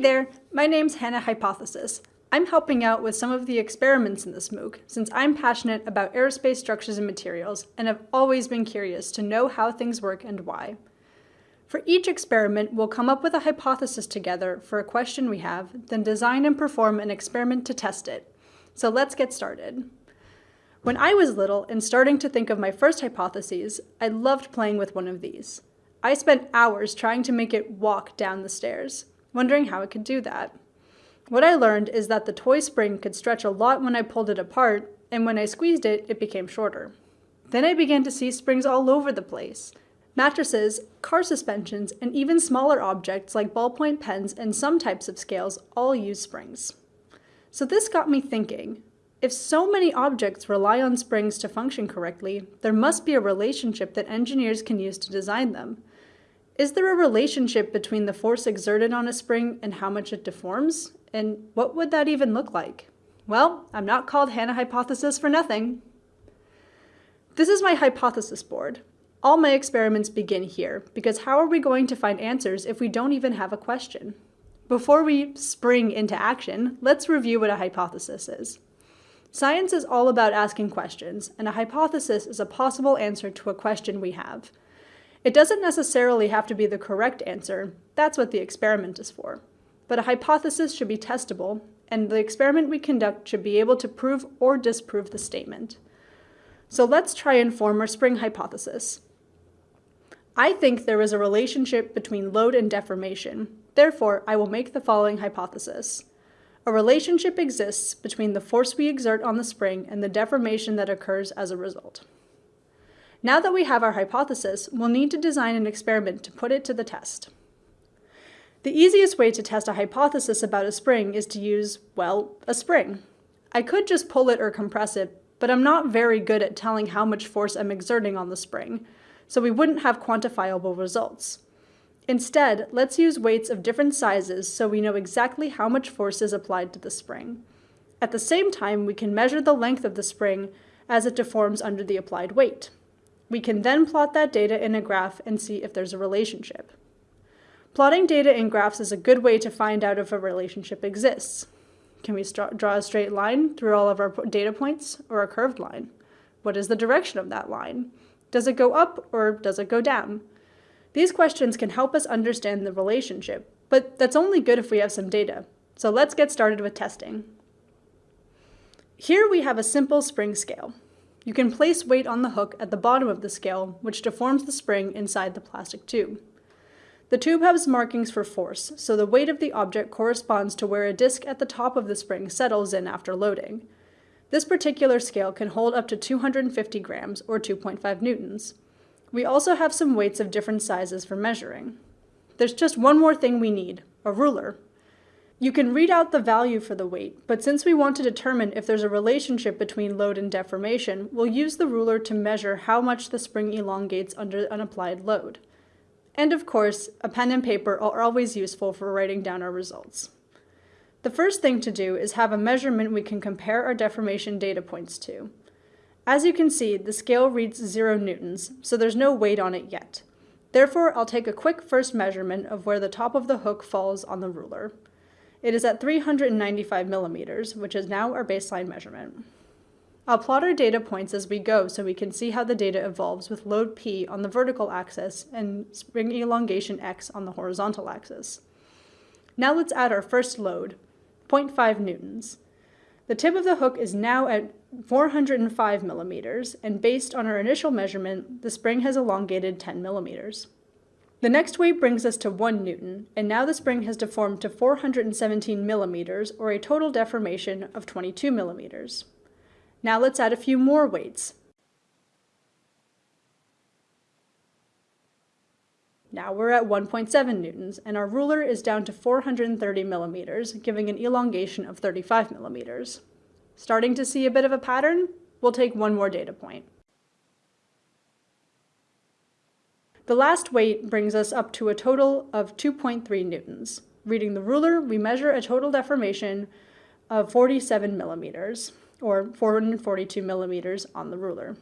there, my name's Hannah Hypothesis. I'm helping out with some of the experiments in this MOOC since I'm passionate about aerospace structures and materials and have always been curious to know how things work and why. For each experiment, we'll come up with a hypothesis together for a question we have, then design and perform an experiment to test it. So let's get started. When I was little and starting to think of my first hypotheses, I loved playing with one of these. I spent hours trying to make it walk down the stairs, wondering how it could do that. What I learned is that the toy spring could stretch a lot when I pulled it apart, and when I squeezed it, it became shorter. Then I began to see springs all over the place. Mattresses, car suspensions, and even smaller objects like ballpoint pens and some types of scales all use springs. So this got me thinking, if so many objects rely on springs to function correctly, there must be a relationship that engineers can use to design them. Is there a relationship between the force exerted on a spring and how much it deforms? And what would that even look like? Well, I'm not called Hannah Hypothesis for nothing. This is my hypothesis board. All my experiments begin here, because how are we going to find answers if we don't even have a question? Before we spring into action, let's review what a hypothesis is. Science is all about asking questions, and a hypothesis is a possible answer to a question we have. It doesn't necessarily have to be the correct answer, that's what the experiment is for but a hypothesis should be testable, and the experiment we conduct should be able to prove or disprove the statement. So let's try and form our spring hypothesis. I think there is a relationship between load and deformation. Therefore, I will make the following hypothesis. A relationship exists between the force we exert on the spring and the deformation that occurs as a result. Now that we have our hypothesis, we'll need to design an experiment to put it to the test. The easiest way to test a hypothesis about a spring is to use, well, a spring. I could just pull it or compress it, but I'm not very good at telling how much force I'm exerting on the spring, so we wouldn't have quantifiable results. Instead, let's use weights of different sizes so we know exactly how much force is applied to the spring. At the same time, we can measure the length of the spring as it deforms under the applied weight. We can then plot that data in a graph and see if there's a relationship. Plotting data in graphs is a good way to find out if a relationship exists. Can we draw a straight line through all of our data points or a curved line? What is the direction of that line? Does it go up or does it go down? These questions can help us understand the relationship, but that's only good if we have some data. So let's get started with testing. Here we have a simple spring scale. You can place weight on the hook at the bottom of the scale, which deforms the spring inside the plastic tube. The tube has markings for force, so the weight of the object corresponds to where a disc at the top of the spring settles in after loading. This particular scale can hold up to 250 grams, or 2.5 newtons. We also have some weights of different sizes for measuring. There's just one more thing we need, a ruler. You can read out the value for the weight, but since we want to determine if there's a relationship between load and deformation, we'll use the ruler to measure how much the spring elongates under an applied load. And of course, a pen and paper are always useful for writing down our results. The first thing to do is have a measurement we can compare our deformation data points to. As you can see, the scale reads 0 newtons, so there's no weight on it yet. Therefore, I'll take a quick first measurement of where the top of the hook falls on the ruler. It is at 395 millimeters, which is now our baseline measurement. I'll plot our data points as we go so we can see how the data evolves with load P on the vertical axis and spring elongation X on the horizontal axis. Now let's add our first load, 0.5 newtons. The tip of the hook is now at 405 millimeters, and based on our initial measurement, the spring has elongated 10 millimeters. The next weight brings us to 1 newton, and now the spring has deformed to 417 millimeters, or a total deformation of 22 millimeters. Now let's add a few more weights. Now we're at 1.7 newtons, and our ruler is down to 430 millimeters, giving an elongation of 35 millimeters. Starting to see a bit of a pattern? We'll take one more data point. The last weight brings us up to a total of 2.3 newtons. Reading the ruler, we measure a total deformation of 47 millimeters or 442 millimeters on the ruler.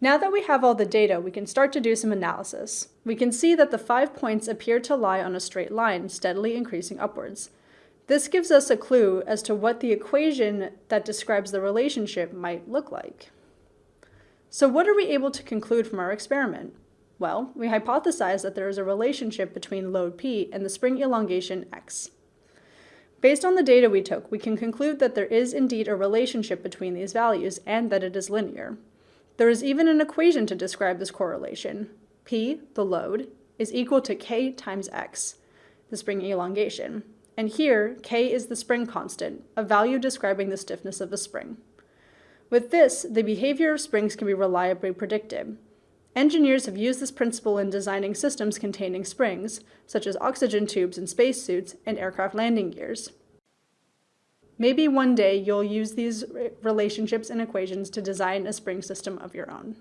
Now that we have all the data, we can start to do some analysis. We can see that the five points appear to lie on a straight line, steadily increasing upwards. This gives us a clue as to what the equation that describes the relationship might look like. So what are we able to conclude from our experiment? Well, we hypothesize that there is a relationship between load P and the spring elongation x. Based on the data we took, we can conclude that there is indeed a relationship between these values and that it is linear. There is even an equation to describe this correlation. P, the load, is equal to k times x, the spring elongation. And here, k is the spring constant, a value describing the stiffness of a spring. With this, the behavior of springs can be reliably predicted. Engineers have used this principle in designing systems containing springs, such as oxygen tubes in spacesuits and aircraft landing gears. Maybe one day you'll use these relationships and equations to design a spring system of your own.